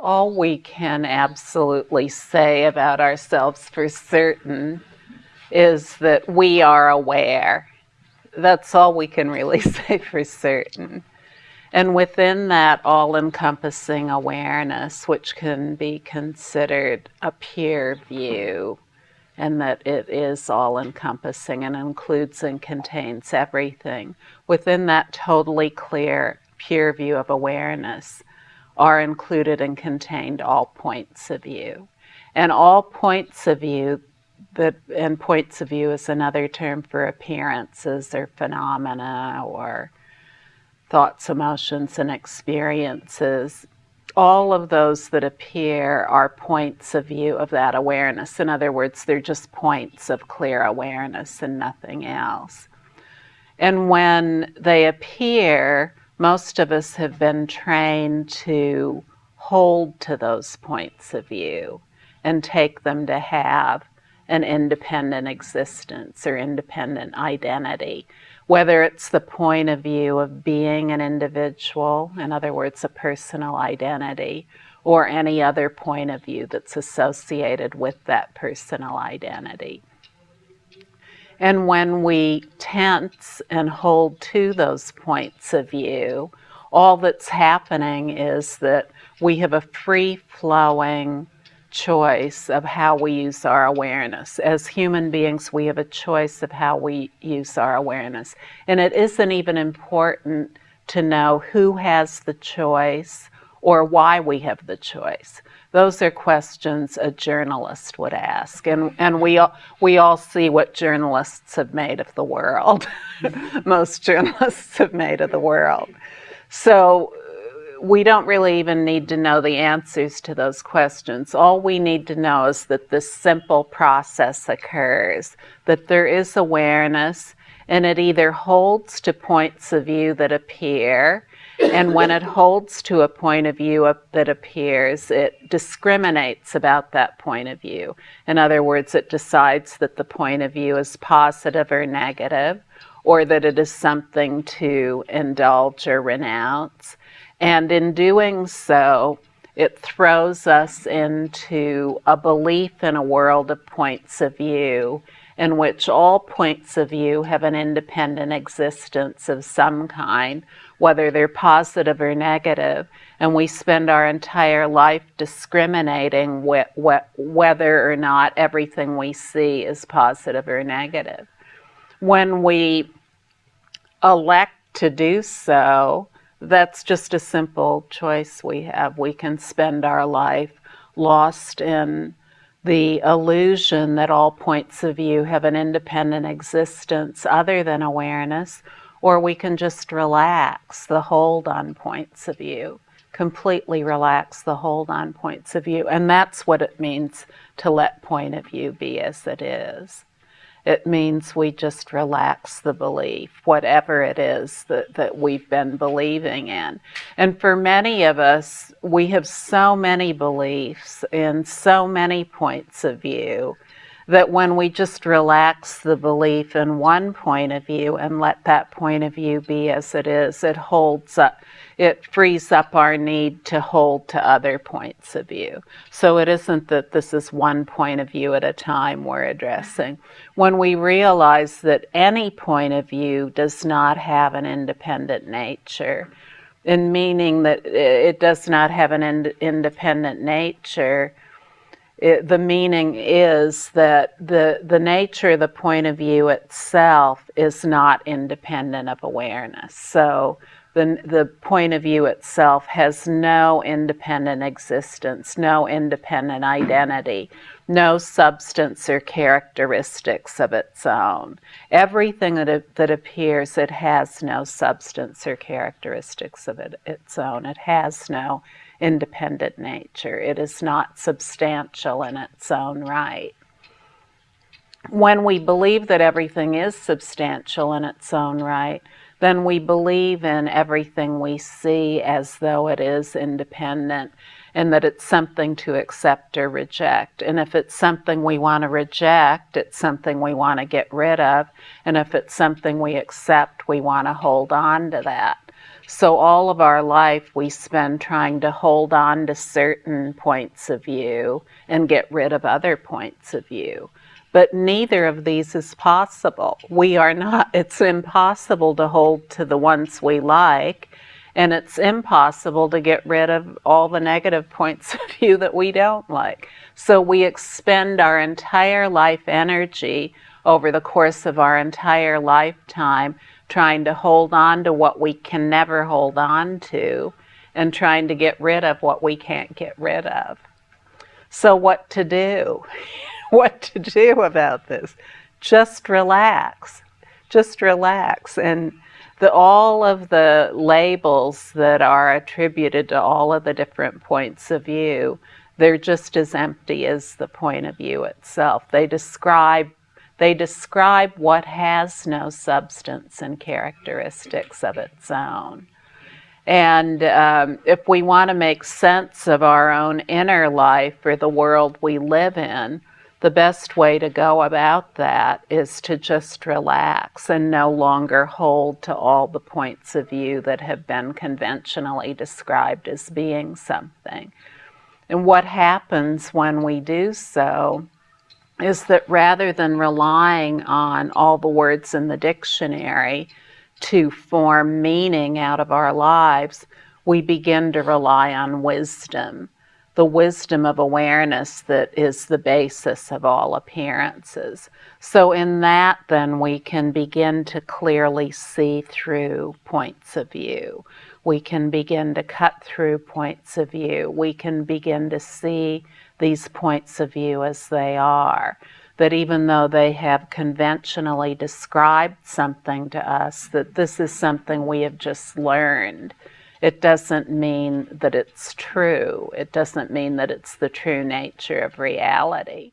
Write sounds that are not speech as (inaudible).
all we can absolutely say about ourselves for certain is that we are aware. That's all we can really (laughs) say for certain. And within that all encompassing awareness, which can be considered a pure view, and that it is all encompassing and includes and contains everything, within that totally clear, pure view of awareness are included and contained all points of view. And all points of view, that, and points of view is another term for appearances or phenomena or thoughts, emotions, and experiences, all of those that appear are points of view of that awareness. In other words, they're just points of clear awareness and nothing else. And when they appear, most of us have been trained to hold to those points of view and take them to have an independent existence or independent identity whether it's the point of view of being an individual, in other words, a personal identity, or any other point of view that's associated with that personal identity. And when we tense and hold to those points of view, all that's happening is that we have a free flowing choice of how we use our awareness. As human beings, we have a choice of how we use our awareness. And it isn't even important to know who has the choice or why we have the choice. Those are questions a journalist would ask. And, and we, all, we all see what journalists have made of the world. (laughs) Most journalists have made of the world. So uh, we don't really even need to know the answers to those questions. All we need to know is that this simple process occurs, that there is awareness and it either holds to points of view that appear and when it holds to a point of view that appears, it discriminates about that point of view. In other words, it decides that the point of view is positive or negative, or that it is something to indulge or renounce. And in doing so, it throws us into a belief in a world of points of view in which all points of view have an independent existence of some kind, whether they're positive or negative, and we spend our entire life discriminating wh wh whether or not everything we see is positive or negative. When we elect to do so, that's just a simple choice we have. We can spend our life lost in the illusion that all points of view have an independent existence other than awareness, or we can just relax the hold on points of view, completely relax the hold on points of view. And that's what it means to let point of view be as it is. It means we just relax the belief, whatever it is that, that we've been believing in. And for many of us, we have so many beliefs and so many points of view that when we just relax the belief in one point of view and let that point of view be as it is, it holds up, it frees up our need to hold to other points of view. So it isn't that this is one point of view at a time we're addressing. When we realize that any point of view does not have an independent nature, in meaning that it does not have an ind independent nature, it, the meaning is that the, the nature, the point of view itself is not independent of awareness. So the, the point of view itself has no independent existence, no independent identity, no substance or characteristics of its own. Everything that, that appears, it has no substance or characteristics of it, its own. It has no independent nature. It is not substantial in its own right. When we believe that everything is substantial in its own right, then we believe in everything we see as though it is independent and that it's something to accept or reject. And if it's something we want to reject, it's something we want to get rid of. And if it's something we accept, we want to hold on to that. So all of our life we spend trying to hold on to certain points of view and get rid of other points of view. But neither of these is possible. We are not, it's impossible to hold to the ones we like, and it's impossible to get rid of all the negative points (laughs) of view that we don't like. So we expend our entire life energy over the course of our entire lifetime trying to hold on to what we can never hold on to and trying to get rid of what we can't get rid of. So what to do? (laughs) (laughs) what to do about this? Just relax. Just relax. And the, all of the labels that are attributed to all of the different points of view, they're just as empty as the point of view itself. They describe they describe what has no substance and characteristics of its own. And um, if we want to make sense of our own inner life or the world we live in, the best way to go about that is to just relax and no longer hold to all the points of view that have been conventionally described as being something. And what happens when we do so is that rather than relying on all the words in the dictionary to form meaning out of our lives, we begin to rely on wisdom, the wisdom of awareness that is the basis of all appearances. So in that, then, we can begin to clearly see through points of view. We can begin to cut through points of view. We can begin to see these points of view as they are. That even though they have conventionally described something to us, that this is something we have just learned. It doesn't mean that it's true. It doesn't mean that it's the true nature of reality.